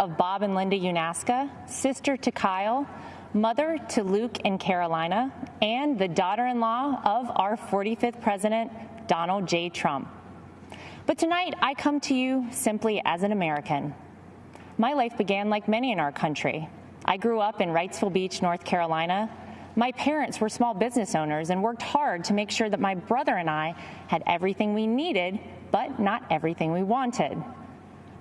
of Bob and Linda Yunaska, sister to Kyle, mother to Luke and Carolina, and the daughter in law of our 45th president, Donald J. Trump. But tonight, I come to you simply as an American. My life began like many in our country. I grew up in Wrightsville Beach, North Carolina. My parents were small business owners and worked hard to make sure that my brother and I had everything we needed, but not everything we wanted.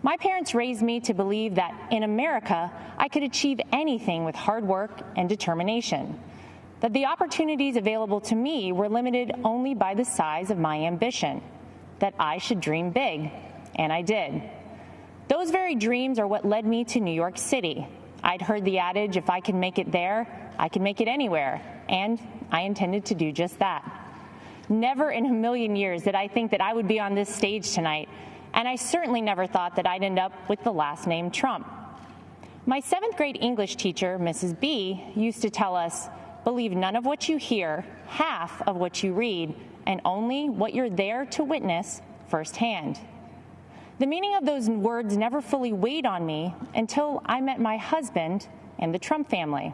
My parents raised me to believe that in America, I could achieve anything with hard work and determination. That the opportunities available to me were limited only by the size of my ambition. That I should dream big. And I did. Those very dreams are what led me to New York City. I'd heard the adage if I can make it there, I can make it anywhere. And I intended to do just that. Never in a million years did I think that I would be on this stage tonight and I certainly never thought that I'd end up with the last name Trump. My seventh grade English teacher, Mrs. B, used to tell us believe none of what you hear, half of what you read, and only what you're there to witness firsthand. The meaning of those words never fully weighed on me until I met my husband and the Trump family.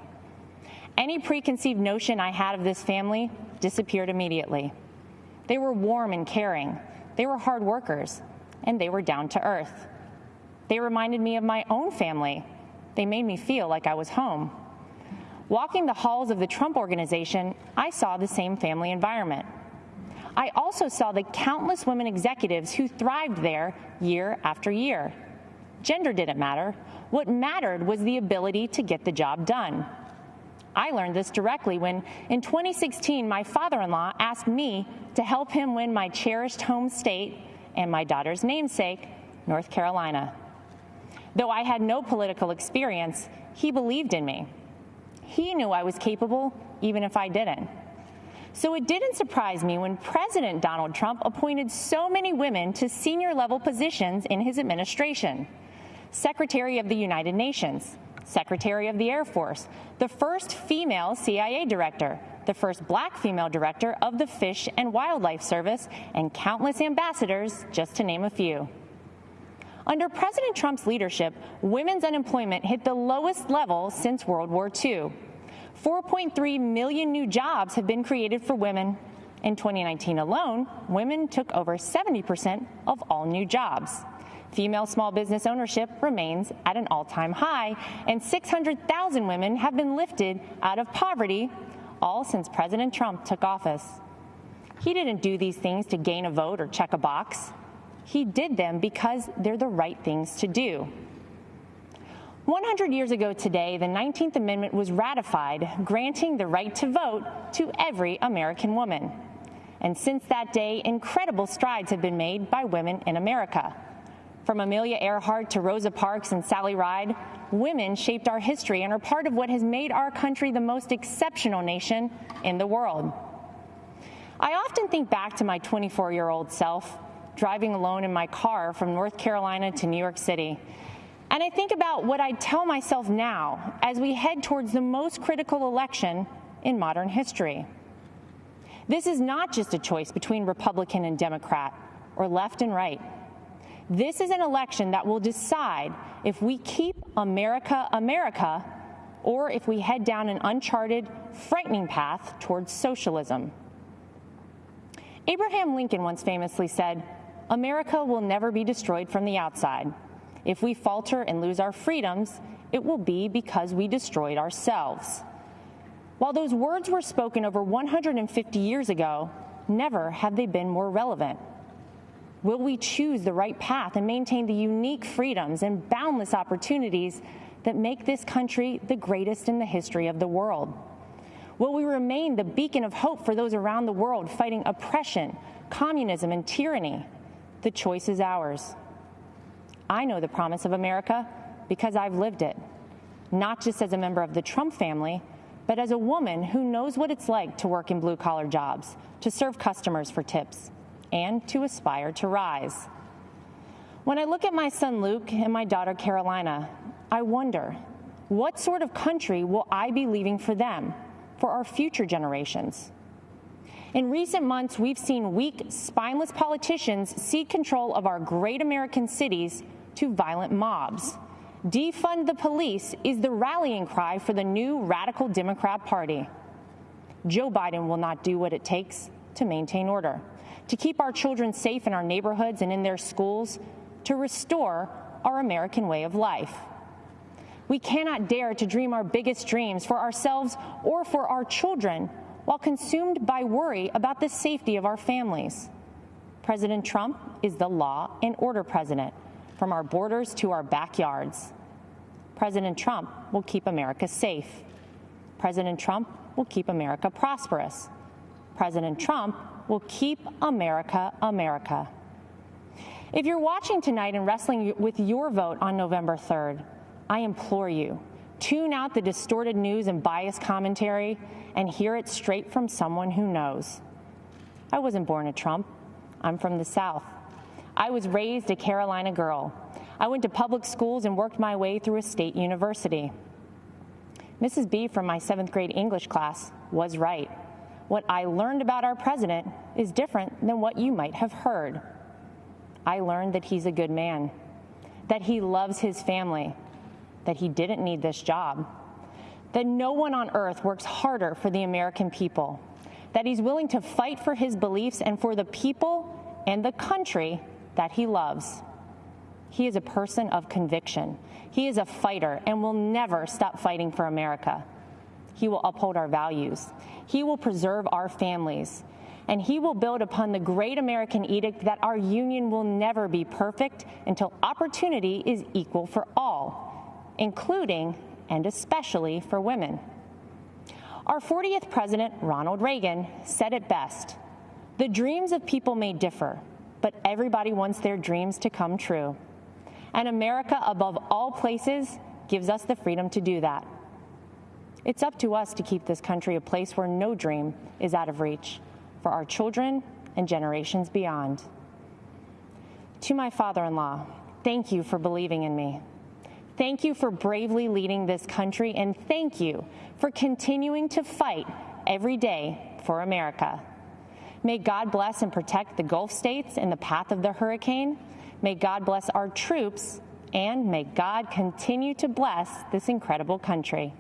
Any preconceived notion I had of this family disappeared immediately. They were warm and caring. They were hard workers and they were down to earth. They reminded me of my own family. They made me feel like I was home. Walking the halls of the Trump organization, I saw the same family environment. I also saw the countless women executives who thrived there year after year. Gender didn't matter. What mattered was the ability to get the job done. I learned this directly when, in 2016, my father in law asked me to help him win my cherished home state and my daughter's namesake, North Carolina. Though I had no political experience, he believed in me. He knew I was capable, even if I didn't. So it didn't surprise me when President Donald Trump appointed so many women to senior level positions in his administration Secretary of the United Nations, Secretary of the Air Force, the first female CIA director, the first black female director of the Fish and Wildlife Service, and countless ambassadors, just to name a few. Under President Trump's leadership, women's unemployment hit the lowest level since World War II. 4.3 million new jobs have been created for women. In 2019 alone, women took over 70% of all new jobs. Female small business ownership remains at an all time high, and 600,000 women have been lifted out of poverty all since President Trump took office. He didn't do these things to gain a vote or check a box. He did them because they're the right things to do. 100 years ago today, the 19th Amendment was ratified, granting the right to vote to every American woman. And since that day, incredible strides have been made by women in America. From Amelia Earhart to Rosa Parks and Sally Ride, women shaped our history and are part of what has made our country the most exceptional nation in the world. I often think back to my 24 year old self driving alone in my car from North Carolina to New York City. And I think about what I'd tell myself now as we head towards the most critical election in modern history. This is not just a choice between Republican and Democrat or left and right. This is an election that will decide if we keep America America or if we head down an uncharted, frightening path towards socialism. Abraham Lincoln once famously said, America will never be destroyed from the outside. If we falter and lose our freedoms, it will be because we destroyed ourselves. While those words were spoken over 150 years ago, never have they been more relevant. Will we choose the right path and maintain the unique freedoms and boundless opportunities that make this country the greatest in the history of the world? Will we remain the beacon of hope for those around the world fighting oppression, communism, and tyranny? The choice is ours. I know the promise of America because I've lived it, not just as a member of the Trump family, but as a woman who knows what it's like to work in blue collar jobs, to serve customers for tips, and to aspire to rise. When I look at my son Luke and my daughter Carolina, I wonder what sort of country will I be leaving for them, for our future generations? In recent months, we've seen weak, spineless politicians cede control of our great American cities to violent mobs. Defund the police is the rallying cry for the new radical Democrat Party. Joe Biden will not do what it takes to maintain order, to keep our children safe in our neighborhoods and in their schools, to restore our American way of life. We cannot dare to dream our biggest dreams for ourselves or for our children while consumed by worry about the safety of our families. President Trump is the law and order president, from our borders to our backyards. President Trump will keep America safe. President Trump will keep America prosperous. President Trump will keep America America. If you're watching tonight and wrestling with your vote on November 3rd, I implore you, tune out the distorted news and biased commentary and hear it straight from someone who knows. I wasn't born a Trump. I'm from the South. I was raised a Carolina girl. I went to public schools and worked my way through a state university. Mrs. B from my seventh grade English class was right. What I learned about our president is different than what you might have heard. I learned that he's a good man, that he loves his family, that he didn't need this job, that no one on earth works harder for the American people, that he's willing to fight for his beliefs and for the people and the country that he loves. He is a person of conviction. He is a fighter and will never stop fighting for America. He will uphold our values. He will preserve our families. And he will build upon the great American edict that our union will never be perfect until opportunity is equal for all, including and especially for women. Our 40th president, Ronald Reagan, said it best The dreams of people may differ, but everybody wants their dreams to come true. And America, above all places, gives us the freedom to do that. It's up to us to keep this country a place where no dream is out of reach for our children and generations beyond. To my father in law, thank you for believing in me. Thank you for bravely leading this country, and thank you for continuing to fight every day for America. May God bless and protect the Gulf states in the path of the hurricane. May God bless our troops, and may God continue to bless this incredible country.